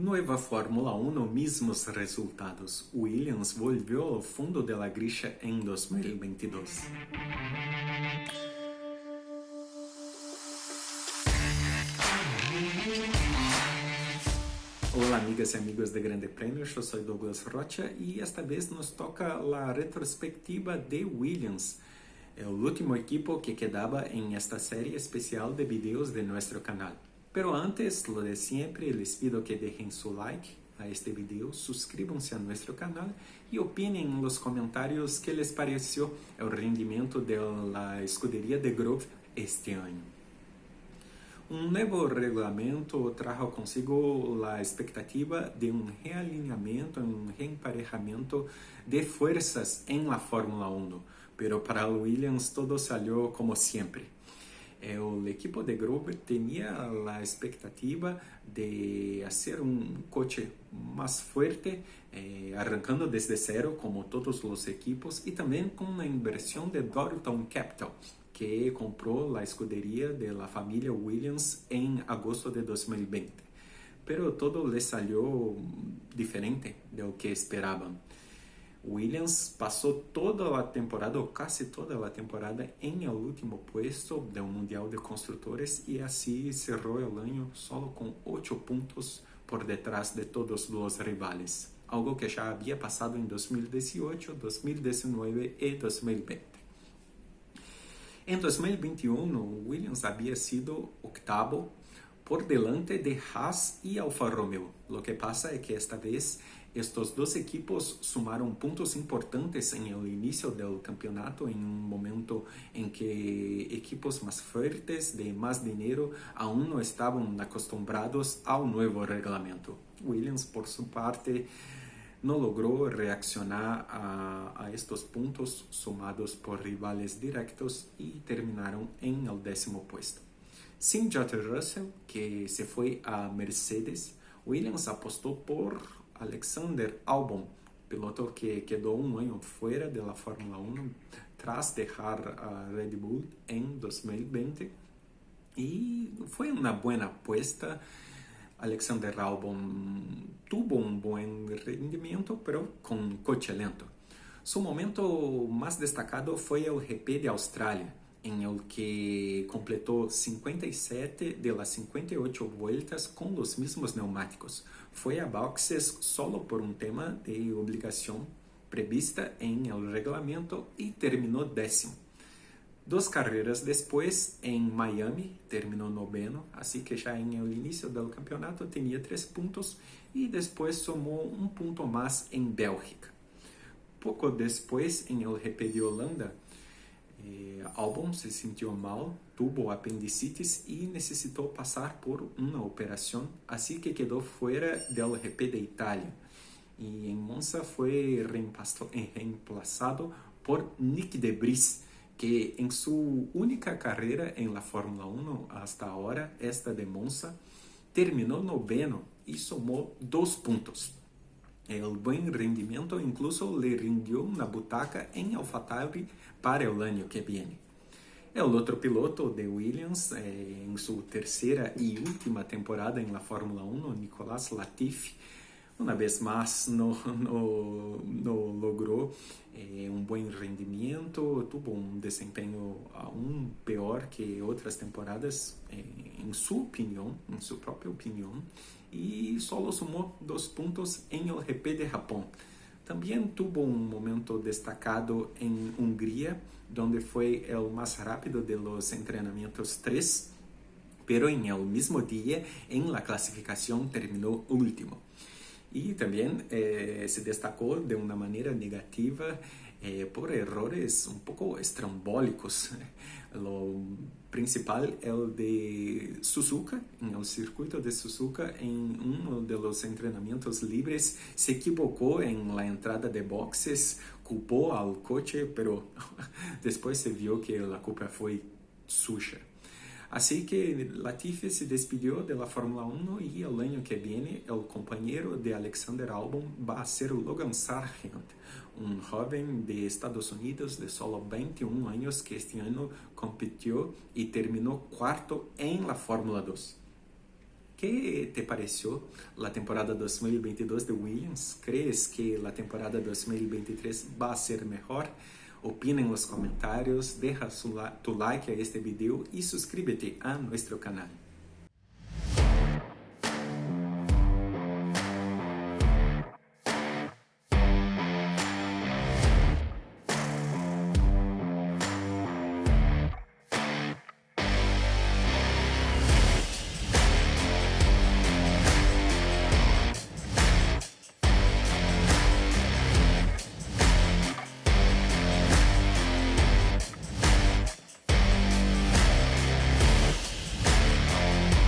Nueva Fórmula 1, mismos resultados. Williams volvió ao fundo de la grilla em 2022. Olá amigas e amigos de Grande Prêmio, eu sou Douglas Rocha e esta vez nos toca a retrospectiva de Williams, o último equipo que quedava em esta série especial de vídeos de nosso canal. Pero antes, lo de siempre, les pido que dejen su like a este video, suscríbanse a nuestro canal y opinen en los comentarios qué les pareció el rendimiento de la escudería de Grove este año. Un nuevo reglamento trajo consigo la expectativa de un realineamiento, un reemparejamiento de fuerzas en la Fórmula 1, pero para Williams todo salió como siempre el equipo de Grove tenía la expectativa de hacer un coche más fuerte, eh, arrancando desde cero como todos los equipos y también con una inversión de Dorilton Capital, que compró la escudería de la familia Williams en agosto de 2020. Pero todo le salió diferente de lo que esperaban. Williams passou toda a temporada, ou quase toda a temporada, em el último puesto do Mundial de Construtores e assim cerrou o ano solo com 8 pontos por detrás de todos os rivales, algo que já havia passado em 2018, 2019 e 2020. Em 2021, Williams havia sido octavo por delante de Haas e Alfa Romeo. Lo que pasa é que esta vez estos dos equipos sumaron puntos importantes en el inicio del campeonato en un momento en que equipos más fuertes, de más dinero, aún no estaban acostumbrados al nuevo reglamento. Williams, por su parte, no logró reaccionar a, a, estos puntos sumados por rivales directos y terminaron en el décimo puesto. Sin George Russell, que se fue a Mercedes, Williams apostó por Alexander Albon, piloto que quedó un año fuera de la Fórmula 1 tras dejar a Red Bull en 2020 y fue una buena apuesta. Alexander Albon tuvo un buen rendimiento, pero con coche lento. Su momento más destacado fue el GP de Australia, en el que completó 57 de las 58 vueltas con los mismos neumáticos. Fue a boxes solo por un tema de obligación prevista en el reglamento y terminó décimo. Dos carreras después, en Miami, terminó noveno, así que ya en el inicio del campeonato tenía tres puntos y después sumó un punto más en Bélgica. Poco después, en el GP de Holanda, eh, Albon se sintió mal, tuvo apendicitis y necesitó pasar por una operación, así que quedó fuera del GP de Italia. Y en Monza fue reemplazado por Nick de Vries, que en su única carrera en la Fórmula 1 hasta ahora, esta de Monza, terminó noveno y sumó dos puntos. El buen rendimiento incluso le rindió una butaca en AlphaTauri para el año que viene. El otro piloto de Williams, eh, en su tercera y última temporada en la Fórmula 1, Nicolás Latifi, una vez más no, no, logró eh, un buen rendimiento, tuvo un desempeño aún peor que otras temporadas, eh, en su opinión, en su propia opinión, y solo sumó dos puntos en el GP de Japón. También tuvo un momento destacado en Hungría, donde fue el más rápido de los entrenamientos 3, pero en el mismo día en la clasificación terminó último. Y también eh, se destacó de una manera negativa eh, por errores un poco estrambólicos. Lo principal el de Suzuka, en el circuito de Suzuka, en uno de los entrenamientos libres, se equivocó en la entrada de boxes, culpó al coche, pero después se vio que la culpa fue suya. Así que Latifi se despidió de la Fórmula 1 y el año que viene el compañero de Alexander Albon va a ser Logan Sargent, un joven de Estados Unidos de solo 21 años que este año compitió y terminó cuarto en la Fórmula 2. ¿Qué te pareció la temporada 2022 de Williams? ¿Crees que la temporada 2023 va a ser mejor? Opina en los comentarios, tu like a este video y suscríbete a nuestro canal.